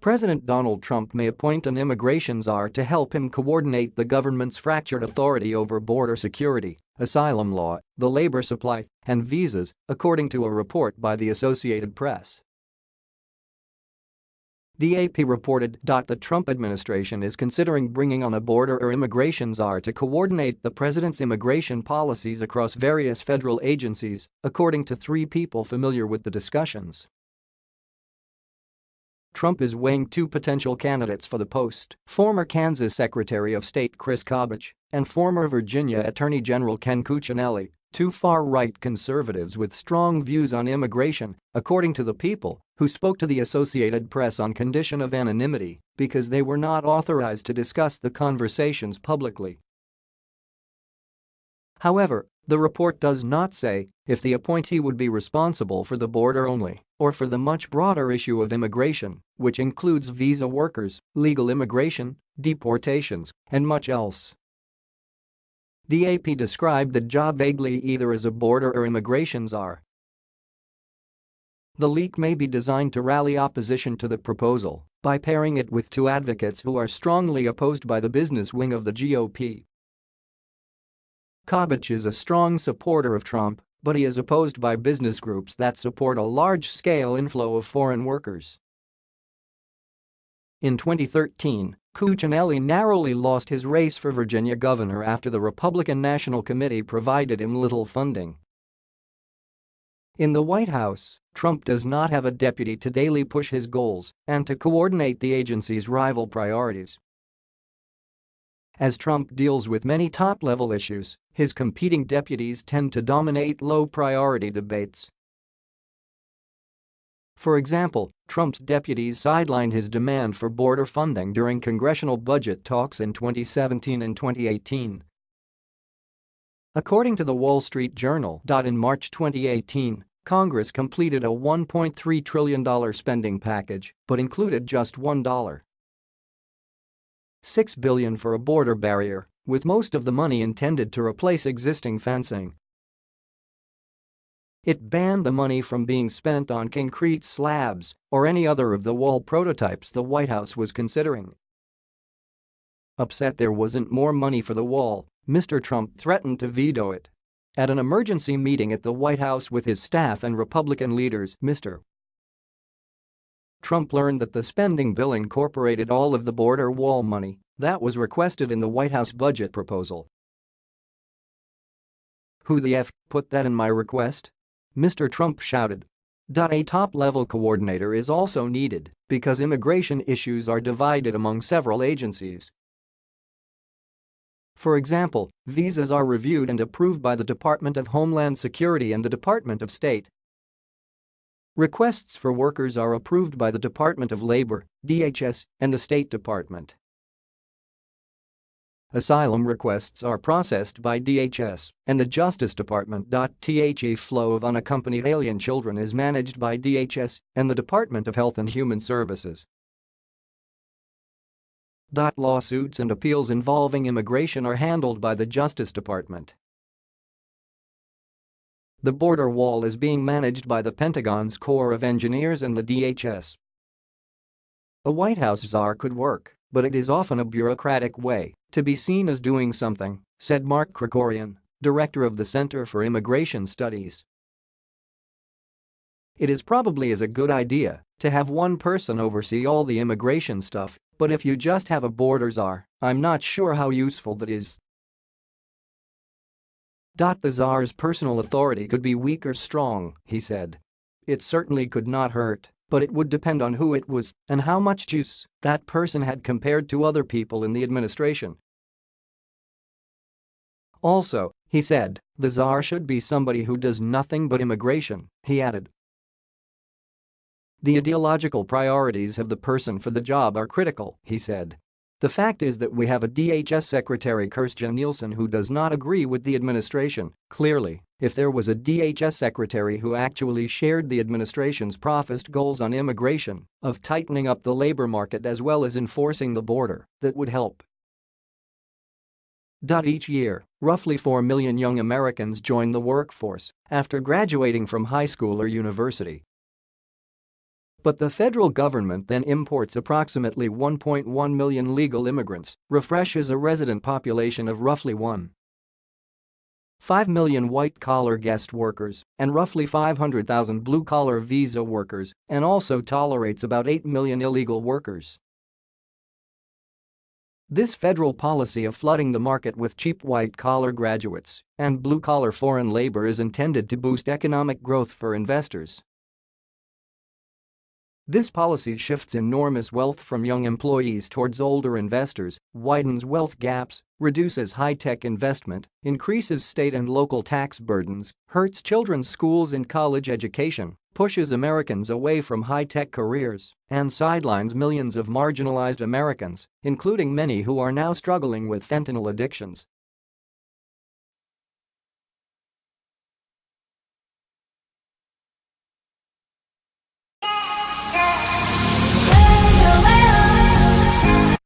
President Donald Trump may appoint an immigration czar to help him coordinate the government's fractured authority over border security, asylum law, the labor supply, and visas, according to a report by the Associated Press. The AP reported the Trump administration is considering bringing on a border or immigration czar to coordinate the president's immigration policies across various federal agencies, according to three people familiar with the discussions. Trump is weighing two potential candidates for the post, former Kansas Secretary of State Chris Kobach and former Virginia Attorney General Ken Cuccinelli, two far-right conservatives with strong views on immigration, according to the people, who spoke to the Associated Press on condition of anonymity because they were not authorized to discuss the conversations publicly. However, the report does not say if the appointee would be responsible for the border only or for the much broader issue of immigration, which includes visa workers, legal immigration, deportations, and much else. The AP described the job vaguely either as a border or immigration czar. The leak may be designed to rally opposition to the proposal by pairing it with two advocates who are strongly opposed by the business wing of the GOP. Kobach is a strong supporter of Trump, but he is opposed by business groups that support a large-scale inflow of foreign workers. In 2013, Cuccinelli narrowly lost his race for Virginia governor after the Republican National Committee provided him little funding. In the White House, Trump does not have a deputy to daily push his goals and to coordinate the agency's rival priorities. As Trump deals with many top-level issues, his competing deputies tend to dominate low-priority debates. For example, Trump's deputies sidelined his demand for border funding during congressional budget talks in 2017 and 2018. According to the Wall Street Journal. In March 2018, Congress completed a $1.3 trillion spending package but included just $1. 6 billion for a border barrier, with most of the money intended to replace existing fencing. It banned the money from being spent on concrete slabs or any other of the wall prototypes the White House was considering. Upset there wasn't more money for the wall, Mr. Trump threatened to veto it. At an emergency meeting at the White House with his staff and Republican leaders, Mr. Trump learned that the spending bill incorporated all of the border wall money that was requested in the White House budget proposal. Who the F put that in my request? Mr. Trump shouted. A top-level coordinator is also needed because immigration issues are divided among several agencies. For example, visas are reviewed and approved by the Department of Homeland Security and the Department of State, Requests for workers are approved by the Department of Labor, DHS, and the State Department. Asylum requests are processed by DHS and the Justice Department. The flow of unaccompanied alien children is managed by DHS and the Department of Health and Human Services. Lawsuits and appeals involving immigration are handled by the Justice Department. The border wall is being managed by the Pentagon's Corps of Engineers and the DHS. A White House czar could work, but it is often a bureaucratic way to be seen as doing something, said Mark Krikorian, director of the Center for Immigration Studies. It is probably is a good idea to have one person oversee all the immigration stuff, but if you just have a border czar, I'm not sure how useful that is. The czar's personal authority could be weak or strong, he said. It certainly could not hurt, but it would depend on who it was and how much juice that person had compared to other people in the administration. Also, he said, the czar should be somebody who does nothing but immigration, he added. The ideological priorities of the person for the job are critical, he said. The fact is that we have a DHS Secretary Kirstjen Nielsen who does not agree with the administration, clearly, if there was a DHS secretary who actually shared the administration's professed goals on immigration, of tightening up the labor market as well as enforcing the border, that would help. Each year, roughly 4 million young Americans join the workforce after graduating from high school or university. But the federal government then imports approximately 1.1 million legal immigrants, refreshes a resident population of roughly 1. 5 million white-collar guest workers and roughly 500,000 blue-collar visa workers and also tolerates about 8 million illegal workers. This federal policy of flooding the market with cheap white-collar graduates and blue-collar foreign labor is intended to boost economic growth for investors. This policy shifts enormous wealth from young employees towards older investors, widens wealth gaps, reduces high-tech investment, increases state and local tax burdens, hurts children's schools and college education, pushes Americans away from high-tech careers, and sidelines millions of marginalized Americans, including many who are now struggling with fentanyl addictions.